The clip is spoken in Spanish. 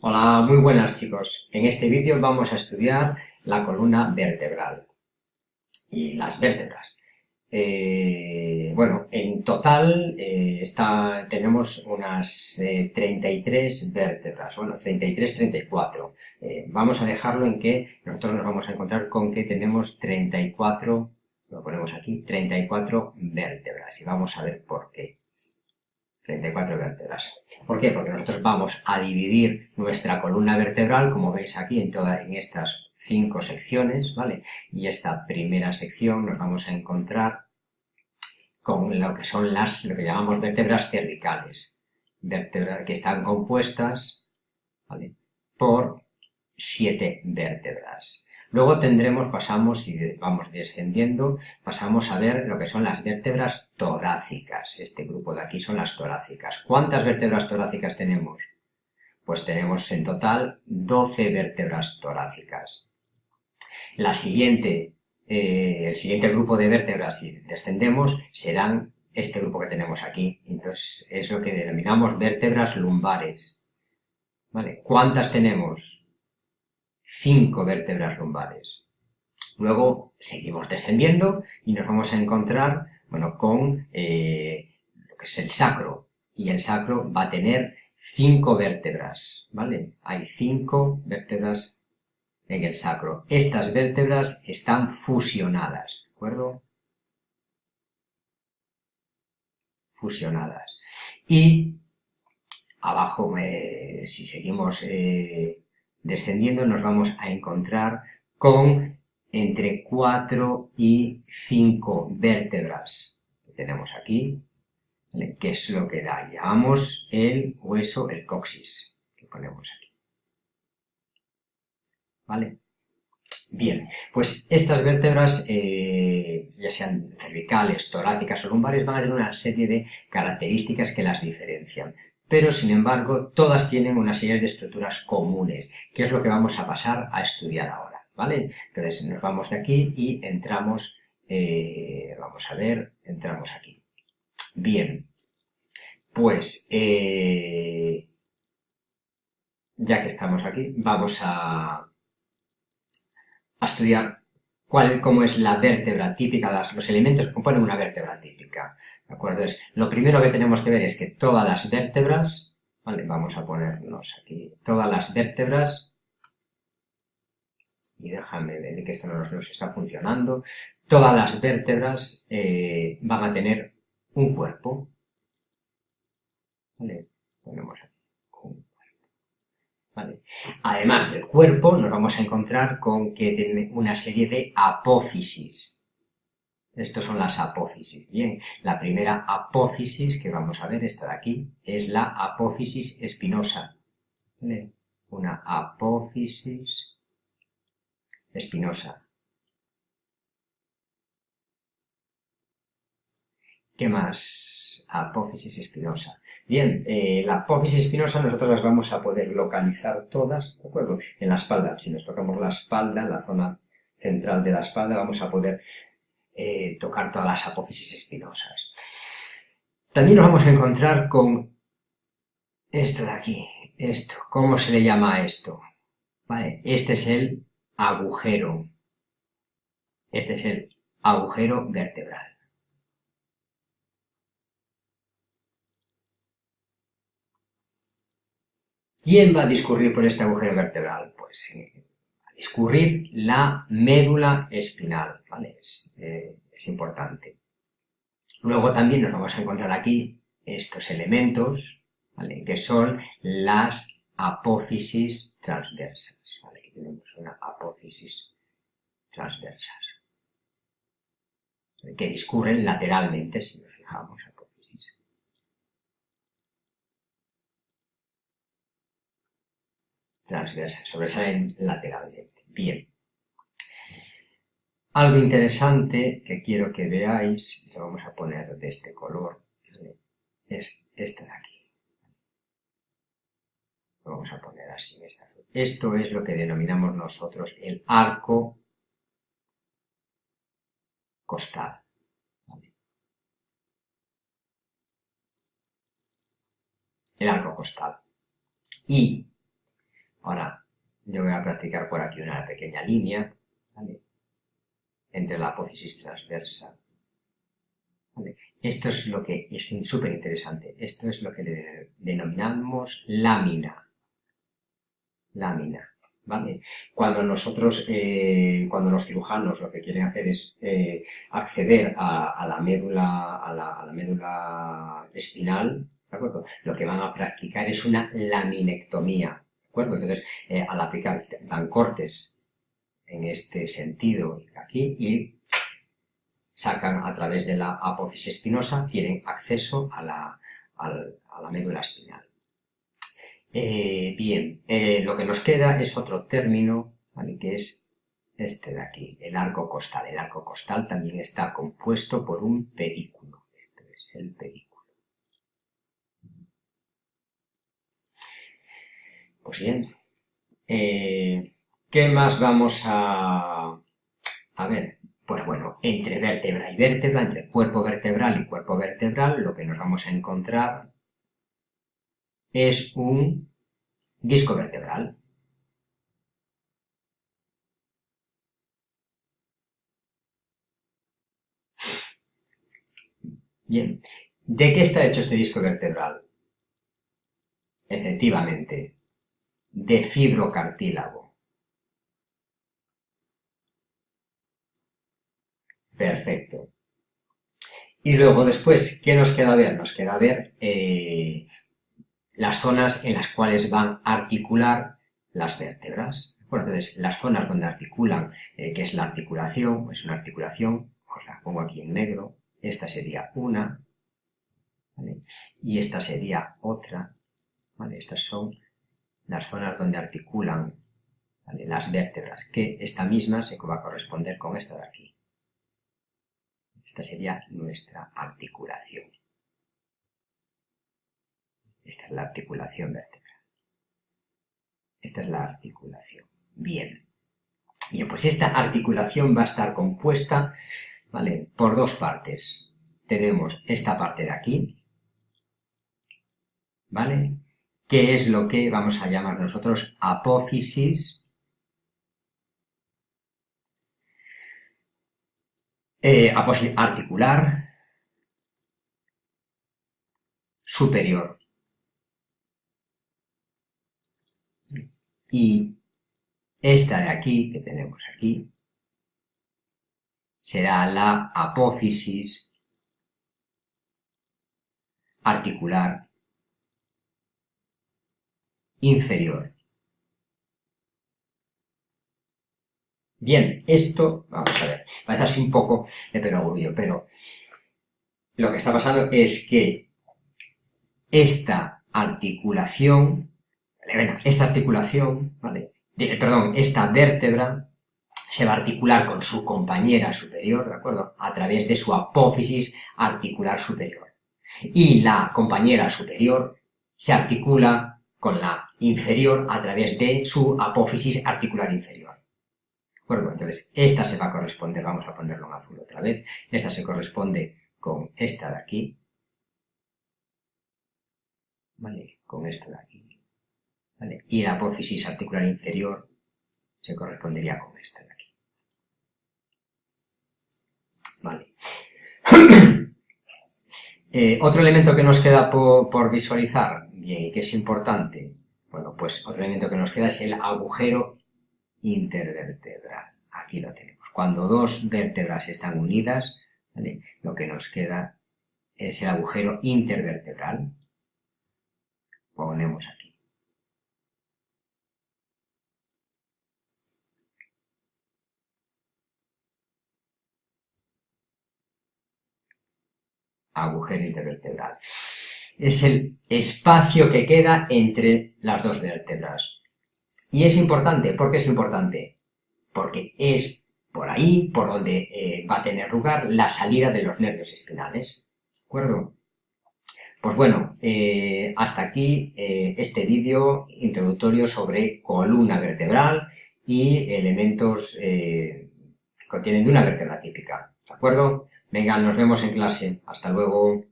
Hola, muy buenas chicos. En este vídeo vamos a estudiar la columna vertebral y las vértebras. Eh, bueno, en total eh, tenemos unas 33 eh, vértebras, bueno, 33, 34. vamos a dejarlo en que nosotros nos vamos a encontrar con que tenemos 34, lo ponemos aquí, 34 vértebras y vamos a ver por qué. 34 vértebras. ¿Por qué? Porque nosotros vamos a dividir nuestra columna vertebral, como veis aquí, en, todas en estas cinco secciones, ¿vale? Y esta primera sección nos vamos a encontrar con lo que son las, lo que llamamos vértebras cervicales, vértebras que están compuestas, ¿vale? Por siete vértebras. Luego tendremos, pasamos, y vamos descendiendo, pasamos a ver lo que son las vértebras torácicas. Este grupo de aquí son las torácicas. ¿Cuántas vértebras torácicas tenemos? Pues tenemos en total 12 vértebras torácicas. La siguiente, eh, el siguiente grupo de vértebras, si descendemos, serán este grupo que tenemos aquí. Entonces, es lo que denominamos vértebras lumbares. ¿Vale? ¿Cuántas tenemos? Cinco vértebras lumbares. Luego seguimos descendiendo y nos vamos a encontrar bueno, con eh, lo que es el sacro. Y el sacro va a tener cinco vértebras, ¿vale? Hay cinco vértebras en el sacro. Estas vértebras están fusionadas, ¿de acuerdo? Fusionadas. Y abajo, eh, si seguimos eh, descendiendo nos vamos a encontrar con entre 4 y 5 vértebras que tenemos aquí, que es lo que da, llamamos el hueso, el coxis, que ponemos aquí. ¿Vale? Bien, pues estas vértebras, eh, ya sean cervicales, torácicas o lumbares, van a tener una serie de características que las diferencian pero sin embargo todas tienen una serie de estructuras comunes, que es lo que vamos a pasar a estudiar ahora, ¿vale? Entonces nos vamos de aquí y entramos, eh, vamos a ver, entramos aquí. Bien, pues eh, ya que estamos aquí, vamos a, a estudiar cuál, cómo es la vértebra típica, los elementos que componen una vértebra típica. ¿De acuerdo? Entonces, lo primero que tenemos que ver es que todas las vértebras, ¿vale? Vamos a ponernos aquí, todas las vértebras, y déjame ver que esto no nos, está funcionando, todas las vértebras eh, van a tener un cuerpo, ¿vale? Ponemos aquí. Además del cuerpo, nos vamos a encontrar con que tiene una serie de apófisis. Estos son las apófisis. Bien, la primera apófisis que vamos a ver, esta de aquí, es la apófisis espinosa. Una apófisis espinosa. ¿Qué más? Apófisis espinosa. Bien, eh, la apófisis espinosa nosotros las vamos a poder localizar todas, ¿de acuerdo? En la espalda. Si nos tocamos la espalda, la zona central de la espalda, vamos a poder eh, tocar todas las apófisis espinosas. También nos vamos a encontrar con esto de aquí, esto. ¿Cómo se le llama a esto? Vale, este es el agujero. Este es el agujero vertebral. ¿Quién va a discurrir por este agujero vertebral? Pues eh, a discurrir la médula espinal, ¿vale? Eh, es, importante. Luego también nos vamos a encontrar aquí estos elementos, ¿vale? Que son las apófisis transversas, ¿vale? Aquí tenemos una apófisis transversas, que discurren lateralmente, si nos fijamos, apófisis. Transversa, sobresalen lateralmente. Bien. Algo interesante que quiero que veáis, lo vamos a poner de este color, es este de aquí. Lo vamos a poner así esta. Esto es lo que denominamos nosotros el arco costal. El arco costal. Y Ahora, yo voy a practicar por aquí una pequeña línea, Entre la apófisis transversa. Esto es lo que es súper interesante. Esto es lo que denominamos lámina. Lámina. ¿Vale? Cuando nosotros, eh, cuando los cirujanos lo que quieren hacer es eh, acceder a, la médula, a la, médula espinal, ¿de? Lo que van a practicar es una laminectomía, ¿de Entonces, eh, al aplicar, dan cortes en este sentido aquí y sacan a través de la apófisis espinosa, tienen acceso a la, a la médula espinal. Eh, bien, eh, lo que nos queda es otro término, que es este de aquí, el arco costal. El arco costal también está compuesto por un pedículo. Este es el pedículo. Pues bien, eh, ¿qué más vamos a, a ver? Pues bueno, entre vértebra y vértebra, entre cuerpo vertebral y cuerpo vertebral, lo que nos vamos a encontrar es un disco vertebral. Bien, ¿de qué está hecho este disco vertebral? Efectivamente, de fibrocartílago. Perfecto. Y luego después, ¿qué nos queda ver? Nos queda ver eh, las zonas en las cuales van a articular las vértebras. Bueno, entonces, las zonas donde articulan, eh, que es la articulación, es una articulación, os la pongo aquí en negro, esta sería una, y esta sería otra, ¿vale? Estas son las zonas donde articulan las vértebras, que esta misma se va a corresponder con esta de aquí. Esta sería nuestra articulación. Esta es la articulación vertebral. Esta es la articulación. Bien. Bien, pues esta articulación va a estar compuesta, ¿vale? Por dos partes. Tenemos esta parte de aquí, ¿vale? Que es lo que vamos a llamar nosotros apófisis eh, apófisis articular superior. Y esta de aquí, que tenemos aquí, será la apófisis articular inferior. Bien, esto, vamos a ver, parece así un poco de perogrullo, pero lo que está pasando es que esta articulación esta articulación, ¿vale? perdón, esta vértebra se va a articular con su compañera superior, ¿de acuerdo? A través de su apófisis articular superior. Y la compañera superior se articula con la inferior a través de su apófisis articular inferior. ¿De acuerdo? Entonces, esta se va a corresponder, vamos a ponerlo en azul otra vez, esta se corresponde con esta de aquí, ¿vale? Con esta de aquí. Y la apófisis articular inferior se correspondería con esta de aquí. Vale. Eh, otro elemento que nos queda por, visualizar, y que es importante, bueno, pues otro elemento que nos queda es el agujero intervertebral. Aquí lo tenemos. Cuando dos vértebras están unidas, lo que nos queda es el agujero intervertebral. Ponemos aquí. agujero intervertebral. Es el espacio que queda entre las dos vértebras. Y es importante, ¿por qué es importante? Porque es por ahí por donde eh, va a tener lugar la salida de los nervios espinales. ¿De acuerdo? Pues bueno, eh, hasta aquí eh, este vídeo introductorio sobre columna vertebral y elementos que contienen de una vértebra típica. ¿De acuerdo? Venga, nos vemos en clase. Hasta luego.